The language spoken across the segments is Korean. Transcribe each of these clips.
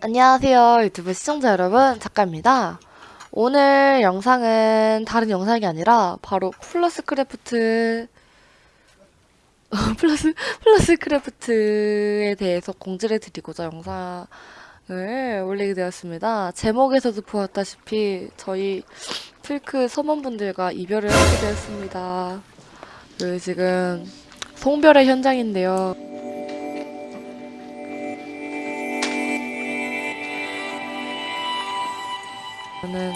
안녕하세요 유튜브 시청자 여러분. 작가입니다. 오늘 영상은 다른 영상이 아니라 바로 플러스 크래프트 플러스 플러스 크래프트에 대해서 공지를 드리고자 영상 을 올리게 되었습니다. 제목에서도 보았다시피 저희 플크 섭원분들과 이별을 하게 되었습니다. 그 지금 송별의 현장인데요 저는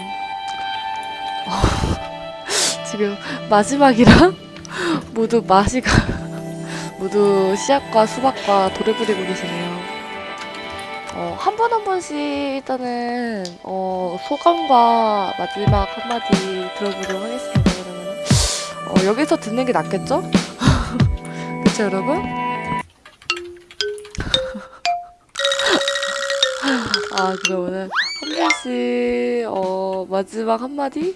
어, 지금 마지막이랑 모두 마시가 모두 씨앗과 수박과 돌을 뿌리고 계시네요. 어, 한 번 한 번씩 일단은 어, 소감과 마지막 한마디 들어보도록 하겠습니다. 그러면 어, 여기서 듣는 게 낫겠죠? 그쵸 여러분? 아 그러면은 한 번씩 어 마지막 한마디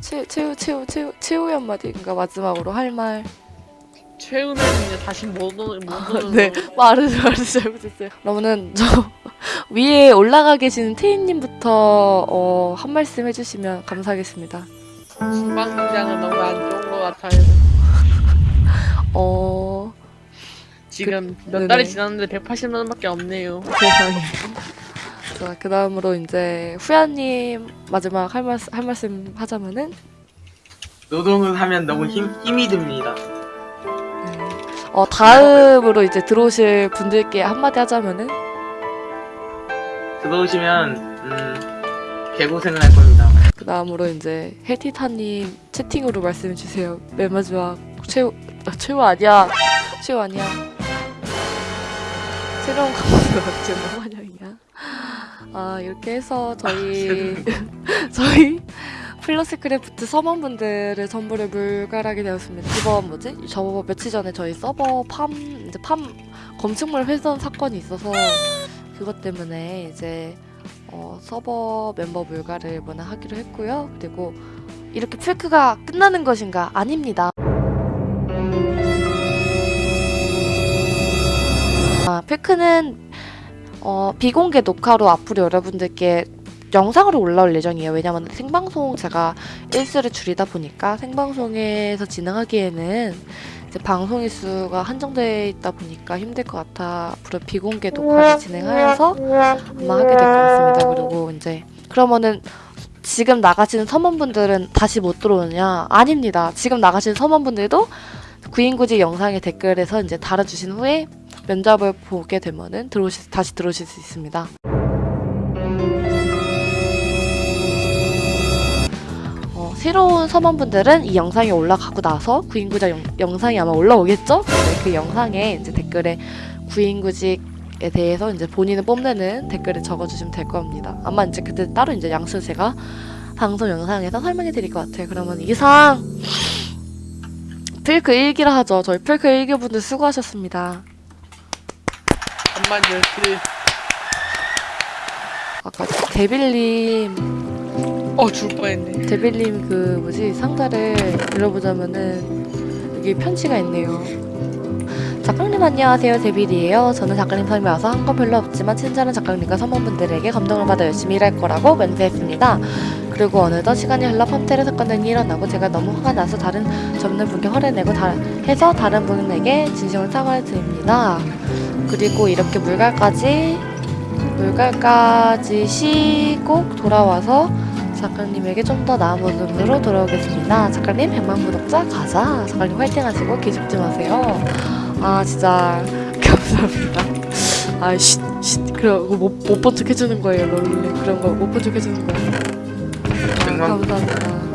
최 최후 최후 최후 최후의 한마디 그러니까 마지막으로 할 말. 최근에는 이제 다시 못 오는 못 오는 네 말을 말을 잘못했어요. 그러면은 저 위에 올라가 계시는 태인님부터 어, 한 말씀 해주시면 감사하겠습니다. 중방 공장은 너무 안 좋은 것 같아요. 어 지금 몇 네네. 달이 지났는데 180만 원밖에 없네요. 세상에. 자 그 다음으로 이제 후야님 마지막 할 말씀 할 말씀 하자면은 노동을 하면 너무 힘, 힘이 듭니다. 네. 어 다음으로 이제 들어오실 분들께 한마디 하자면은 들어오시면 음, 개고생을 할 겁니다. 그 다음으로 이제 헬티타님 채팅으로 말씀해 주세요. 맨 마지막 최후 아, 최후 아니야 최후 아니야. 새로운 강원도 지금 환영이야. 아 이렇게 해서 저희 저희 플러스 크래프트 서먼분들을 전부를 물갈하게 되었습니다. 이번 뭐지? 저 며칠 전에 저희 서버 팜 이제 팜 검증물 훼손 사건이 있어서 그것 때문에 이제 어, 서버 멤버 물갈을 이번에 하기로 했고요. 그리고 이렇게 필크가 끝나는 것인가? 아닙니다. 아, 필크는 어, 비공개 녹화로 앞으로 여러분들께 영상으로 올라올 예정이에요. 왜냐면 생방송 제가 일수를 줄이다 보니까 생방송에서 진행하기에는 이제 방송 일 수가 한정되어 있다 보니까 힘들 것 같아 앞으로 비공개 녹화를 진행하여서 아마 하게 될 것 같습니다. 그리고 이제 그러면은 지금 나가시는 서먼분들은 다시 못 들어오느냐? 아닙니다. 지금 나가시는 서먼분들도 구인구직 영상의 댓글에서 이제 달아주신 후에 면접을 보게 되면은 들어오시, 다시 들어오실 수 있습니다. 어, 새로운 서먼분들은 이 영상이 올라가고 나서 구인구직 영, 영상이 아마 올라오겠죠? 네, 그 영상에 이제 댓글에 구인구직 에 대해서 이제 본인을 뽐내는 댓글을 적어주시면 될 겁니다. 아마 이제 그때 따로 이제 양수 제가 방송 영상에서 설명해 드릴 것 같아요. 그러면 이상 필크 일기라 하죠. 저희 필크 일기 분들 수고하셨습니다. 잠만요. 그 아까 데빌님 어, 줄 뻔했네. 데빌님 그 뭐지 상자를 열어보자면은 여기 편지가 있네요. 작가님 안녕하세요 데빌이에요. 저는 작가님 섬에 와서 한 건 별로 없지만 친절한 작가님과 선원분들에게 감동을 받아 열심히 일할 거라고 멘트했습니다. 그리고 어느덧 시간이 흘러 펌테르 사건 등이 일어나고 제가 너무 화가 나서 다른 접는 분께 화를 내고 다, 해서 다른 분에게 진심으로 사과를 드립니다. 그리고 이렇게 물갈까지 물갈까지 쉬고 돌아와서 작가님에게 좀 더 나은 모습으로 돌아오겠습니다. 작가님 100만 구독자 가자. 작가님 화이팅 하시고 기죽지 마세요. 아 진짜 감사합니다. 아쉿 쉿 그러고 못 못 본 척 해주는 거예요. 원래 그런 거 못 본척 해주는 거예요. 감사합니다.